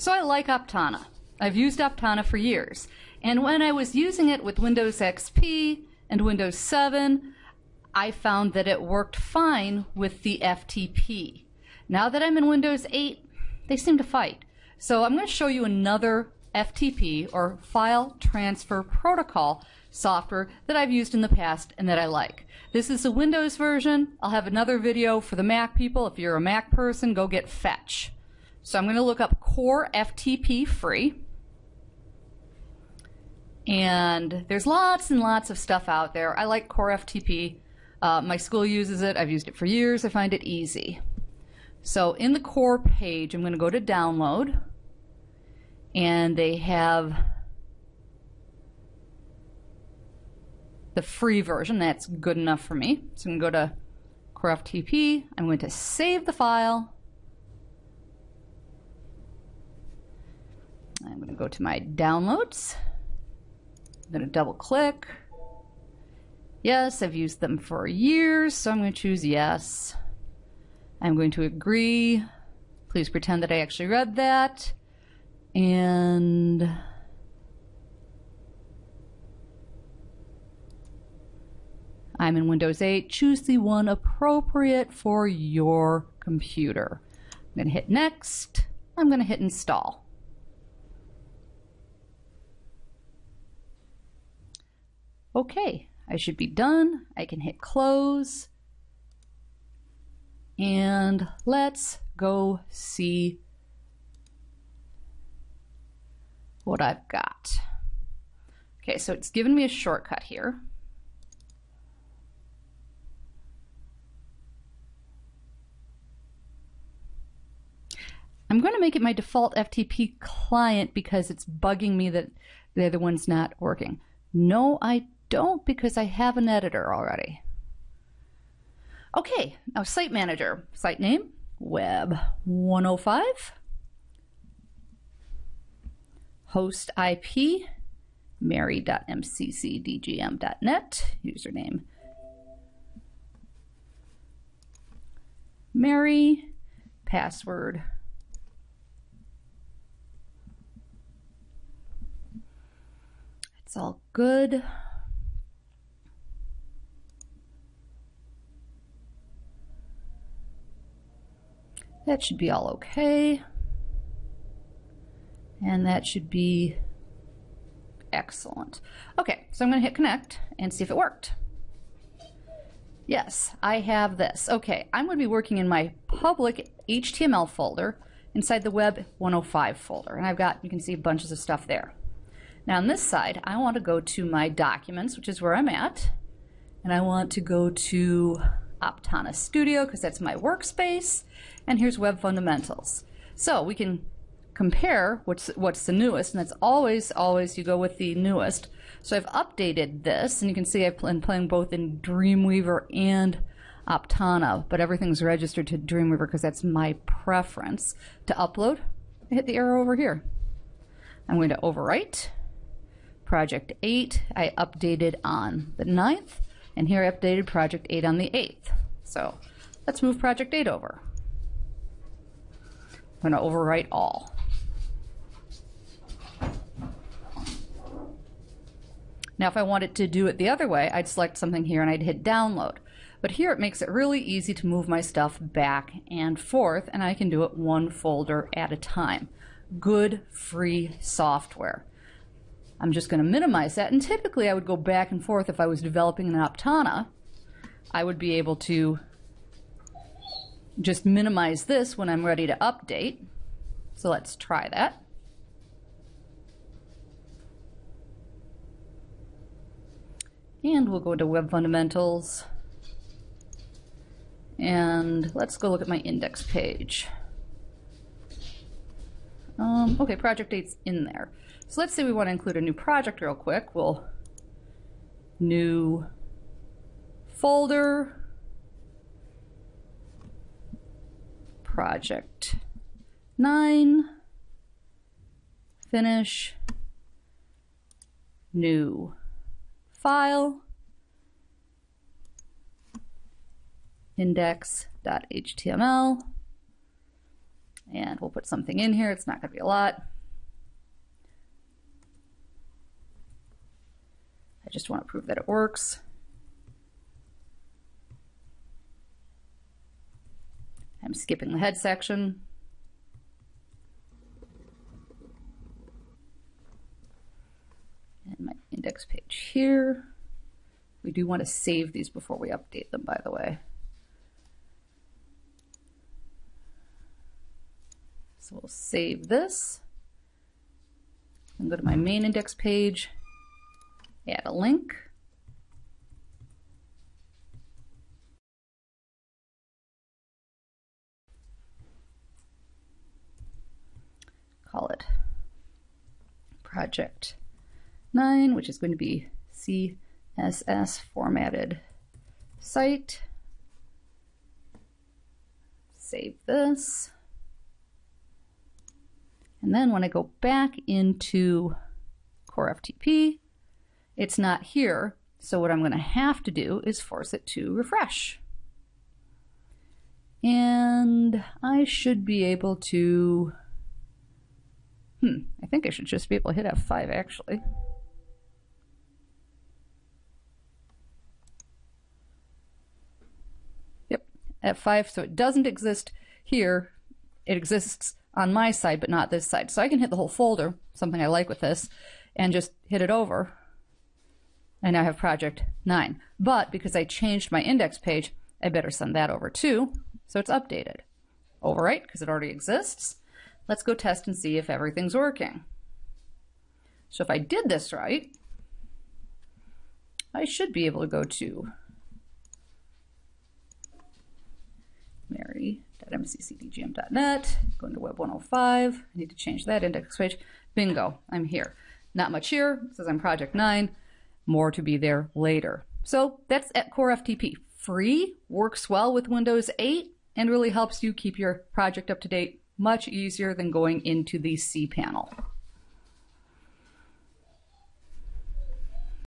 So I like Aptana. I've used Aptana for years. And when I was using it with Windows XP and Windows 7, I found that it worked fine with the FTP. Now that I'm in Windows 8, they seem to fight. So I'm going to show you another FTP or File Transfer Protocol software that I've used in the past and that I like. This is the Windows version. I'll have another video for the Mac people. If you're a Mac person, go get Fetch. So I'm going to look up Core FTP free. And there's lots and lots of stuff out there. I like Core FTP. Uh, my school uses it. I've used it for years. I find it easy. So in the core page, I'm going to go to download. And they have the free version. That's good enough for me. So I'm going to go to Core FTP. I'm going to save the file. I'm going to go to my downloads. I'm going to double click. Yes, I've used them for years, so I'm going to choose yes. I'm going to agree. Please pretend that I actually read that. And I'm in Windows 8. Choose the one appropriate for your computer. I'm going to hit next. I'm going to hit install. Okay, I should be done. I can hit close. And let's go see what I've got. Okay, so it's given me a shortcut here. I'm going to make it my default FTP client because it's bugging me that the other one's not working. No, I don't because I have an editor already. Okay, now Site Manager. Site name, Web 105. Host IP, mary.mccdgm.net. Username, Mary. Password, It's all good. That should be all okay. And that should be excellent. Okay, so I'm going to hit connect and see if it worked. Yes, I have this. Okay, I'm going to be working in my public HTML folder inside the Web 105 folder. And I've got, you can see bunches of stuff there. Now on this side, I want to go to my documents, which is where I'm at. And I want to go to Aptana Studio because that's my workspace. And here's Web Fundamentals. So we can compare what's what's the newest, and that's always, always you go with the newest. So I've updated this, and you can see I've been playing both in Dreamweaver and Aptana, but everything's registered to Dreamweaver because that's my preference. To upload, I hit the arrow over here. I'm going to overwrite. Project 8 I updated on the 9th, and here I updated Project 8 on the 8th. So let's move Project 8 over. I'm going to overwrite all. Now if I wanted to do it the other way, I'd select something here and I'd hit download. But here it makes it really easy to move my stuff back and forth and I can do it one folder at a time. Good free software. I'm just going to minimize that. And typically I would go back and forth if I was developing an Aptana. I would be able to just minimize this when I'm ready to update. So let's try that. And we'll go to Web Fundamentals. And let's go look at my index page. Um, okay, project date's in there. So let's say we want to include a new project real quick. We'll new folder, project 9, finish, new file, index.html, And we'll put something in here. It's not going to be a lot. I just want to prove that it works. I'm skipping the head section. And my index page here. We do want to save these before we update them, by the way. So we'll save this and go to my main index page, add a link. Call it project 9, which is going to be CSS formatted site. Save this. And then when I go back into Core FTP, it's not here. So what I'm going to have to do is force it to refresh. And I should be able to, hmm, I think I should just be able to hit F5 actually. Yep, F5, so it doesn't exist here. It exists on my side, but not this side. So I can hit the whole folder, something I like with this, and just hit it over. And now I have project 9. But because I changed my index page, I better send that over too, so it's updated. Overwrite, because it already exists. Let's go test and see if everything's working. So if I did this right, I should be able to go to Mary mccdgm.net, go into web 105. I need to change that index page. Bingo, I'm here. Not much here, it says I'm project 9. More to be there later. So that's at Core FTP. Free, works well with Windows 8, and really helps you keep your project up to date much easier than going into the cPanel.